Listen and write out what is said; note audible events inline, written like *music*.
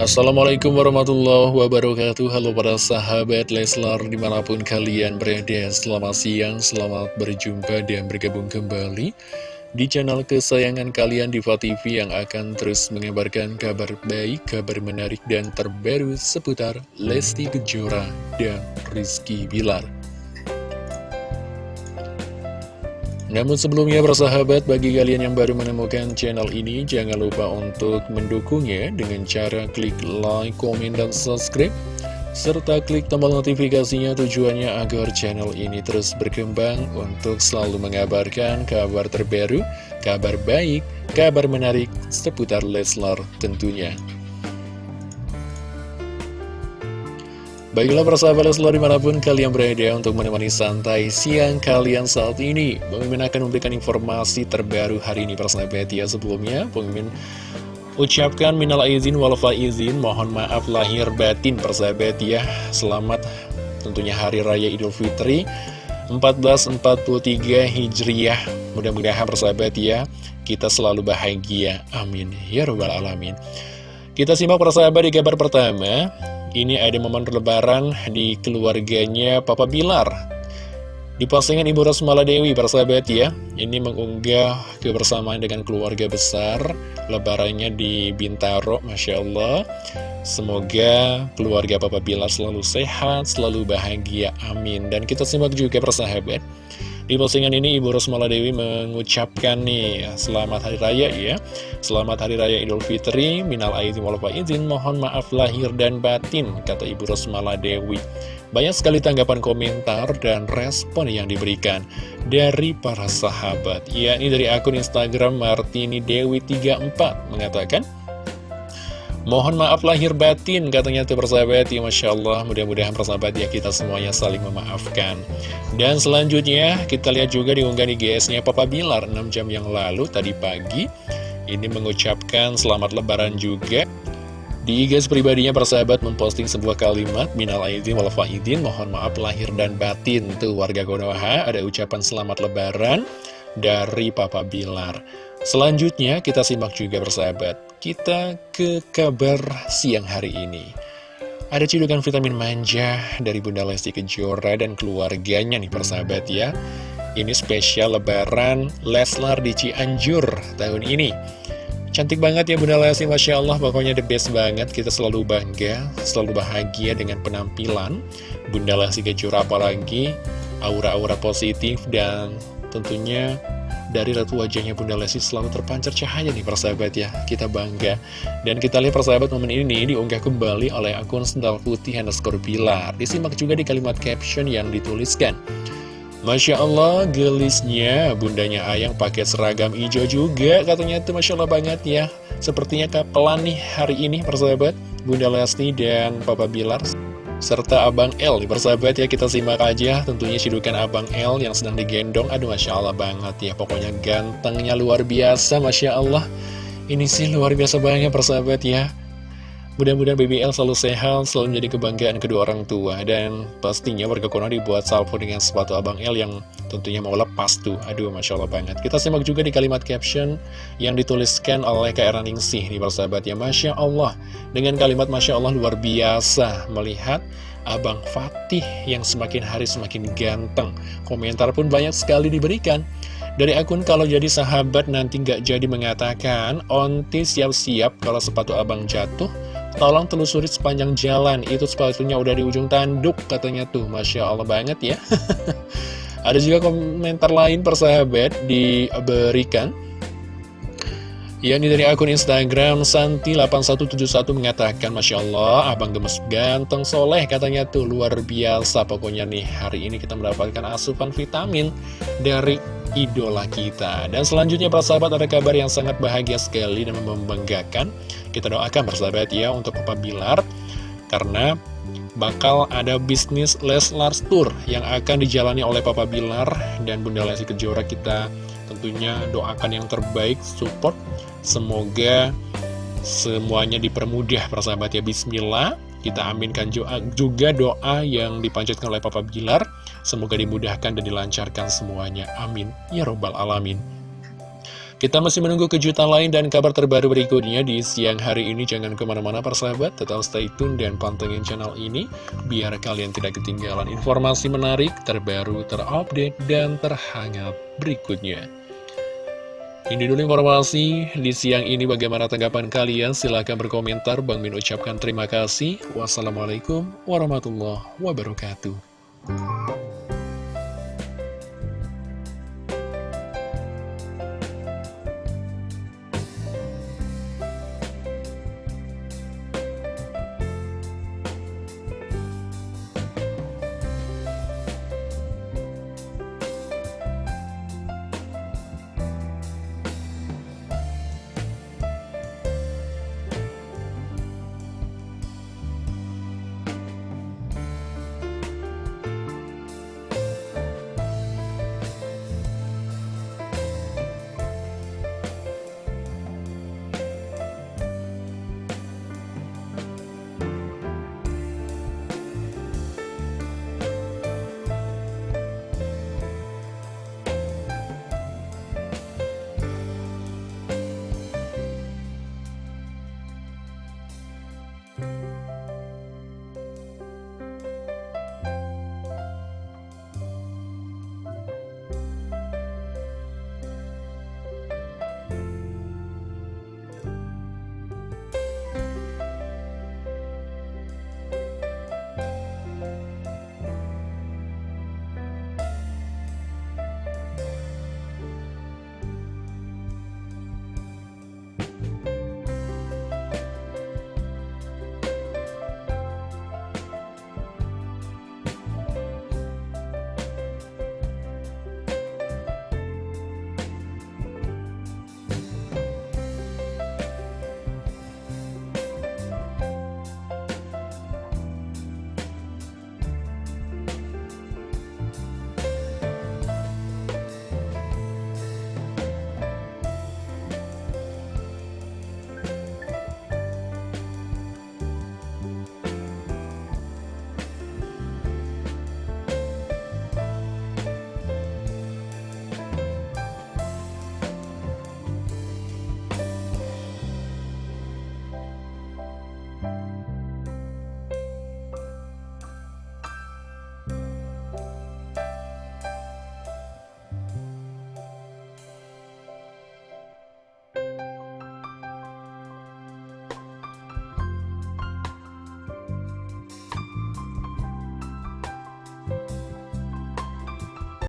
Assalamualaikum warahmatullahi wabarakatuh. Halo para sahabat Leslar di mana pun kalian berada Selamat siang, selamat berjumpa dan bergabung kembali Di channel kesayangan kalian Diva TV yang akan terus mengabarkan kabar baik, kabar menarik dan terbaru seputar Lesti Kejora dan Rizky Bilar Namun sebelumnya bersahabat bagi kalian yang baru menemukan channel ini Jangan lupa untuk mendukungnya dengan cara klik like, komen, dan subscribe Serta klik tombol notifikasinya tujuannya agar channel ini terus berkembang Untuk selalu mengabarkan kabar terbaru, kabar baik, kabar menarik seputar Leslar tentunya Baiklah persahabat Leslar di mana pun kalian berada untuk menemani santai siang kalian saat ini. Pemimpin akan memberikan informasi terbaru hari ini persahabat ya. Sebelumnya Pemimpin ucapkan minal izin walfa izin mohon maaf lahir batin persahabat ya. Selamat tentunya hari raya idul fitri 1443 Hijriah. Mudah-mudahan persahabat ya kita selalu bahagia. Amin. Ya Rabbal Alamin. Kita simak persahabat di kabar pertama ini ada momen lebaran di keluarganya Papa Bilar. Di postingan Ibu Rosmala Dewi, persahabat ya Ini mengunggah kebersamaan dengan keluarga besar. Lebarannya di Bintaro, Masya Allah. Semoga keluarga Papa Bilar selalu sehat, selalu bahagia, amin. Dan kita simak juga persahabat di postingan ini Ibu Rosmala Dewi mengucapkan nih Selamat Hari Raya ya. Selamat Hari Raya Idul Fitri Minal aizin wal izin Mohon maaf lahir dan batin Kata Ibu Rosmala Dewi. Banyak sekali tanggapan komentar dan respon yang diberikan Dari para sahabat. Yakni dari akun Instagram Martini Dewi 34 Mengatakan Mohon maaf lahir batin katanya tuh persahabat ya Masya Allah. Mudah-mudahan persahabat ya kita semuanya saling memaafkan. Dan selanjutnya kita lihat juga diunggah di GS-nya Papa Bilar. 6 jam yang lalu tadi pagi Ini mengucapkan selamat lebaran juga. Di GS pribadinya persahabat memposting sebuah kalimat Minal aidin wal faidin mohon maaf lahir dan batin. Tuh warga Konoha ada ucapan selamat lebaran dari Papa Bilar. Selanjutnya kita simak juga persahabat kita ke kabar siang hari ini. Ada cidukan vitamin manja dari Bunda Lesti Kejora dan keluarganya nih persahabat ya. Ini spesial lebaran Leslar di Cianjur tahun ini. Cantik banget ya Bunda Lesti, Masya Allah, pokoknya the best banget. Kita selalu bangga, selalu bahagia dengan penampilan Bunda Lesti Kejora apalagi aura-aura positif dan tentunya dari ratu wajahnya Bunda Lesti selalu terpancar cahaya nih persahabat ya. Kita bangga. Dan kita lihat persahabat momen ini diunggah kembali oleh akun Sendal Putih underscore Bilar. Disimak juga di kalimat caption yang dituliskan. Masya Allah gelisnya bundanya Ayang pakai seragam hijau juga katanya itu Masya Allah banget ya. Sepertinya kapelan nih hari ini persahabat? Bunda Lesti dan Papa Bilar serta Abang L. Nih persahabat ya kita simak aja tentunya cidukan Abang L yang sedang digendong. Aduh Masya Allah banget ya pokoknya gantengnya luar biasa Masya Allah. Ini sih luar biasa banget persahabat ya Mudah-mudahan BBL selalu sehat, selalu menjadi kebanggaan kedua orang tua Dan pastinya warga Konoha dibuat salvo dengan sepatu Abang L yang tentunya mau lepas tuh. Aduh, Masya Allah banget. Kita simak juga di kalimat caption yang dituliskan oleh KR Ningsih nih persahabat ya Masya Allah. Dengan kalimat Masya Allah luar biasa melihat Abang Fatih yang semakin hari semakin ganteng. Komentar pun banyak sekali diberikan. Dari akun kalau jadi sahabat nanti nggak jadi mengatakan Onti siap-siap kalau sepatu abang jatuh Tolong telusuri sepanjang jalan. Itu sepatunya udah di ujung tanduk katanya tuh. Masya Allah banget ya. *laughs* Ada juga komentar lain persahabat diberikan. Ya ini dari akun Instagram Santi8171 mengatakan Masya Allah abang gemes ganteng soleh katanya tuh. Luar biasa Pokoknya nih hari ini kita mendapatkan asupan vitamin dari idola kita. Dan selanjutnya para sahabat ada kabar yang sangat bahagia sekali dan membanggakan. Kita doakan persahabat ya untuk Papa Bilar Karena bakal ada bisnis Leslar Tour yang akan dijalani oleh Papa Bilar dan Bunda Lesti Kejora. Kita tentunya doakan yang terbaik support. Semoga semuanya dipermudah persahabat ya. Bismillah. Kita aminkan juga doa yang dipanjatkan oleh Papa Bilar Semoga dimudahkan dan dilancarkan semuanya. Amin. Ya Robbal Alamin. Kita masih menunggu kejutan lain dan kabar terbaru berikutnya di siang hari ini. Jangan ke mana-mana persahabat, tetap stay tune dan pantengin channel ini. Biar kalian tidak ketinggalan informasi menarik, terbaru, terupdate, dan terhangat berikutnya. Ini dulu informasi di siang ini. Bagaimana tanggapan kalian? Silahkan berkomentar. Bang Min ucapkan terima kasih. Wassalamualaikum warahmatullahi wabarakatuh